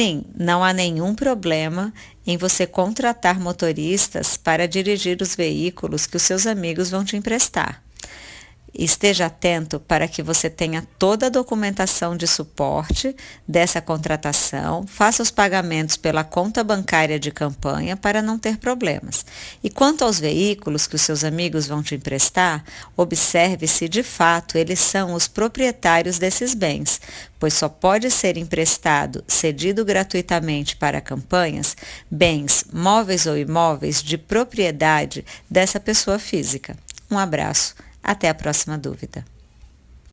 Assim, não há nenhum problema em você contratar motoristas para dirigir os veículos que os seus amigos vão te emprestar. Esteja atento para que você tenha toda a documentação de suporte dessa contratação, faça os pagamentos pela conta bancária de campanha para não ter problemas. E quanto aos veículos que os seus amigos vão te emprestar, observe se de fato eles são os proprietários desses bens, pois só pode ser emprestado, cedido gratuitamente para campanhas, bens, móveis ou imóveis de propriedade dessa pessoa física. Um abraço. Até a próxima dúvida.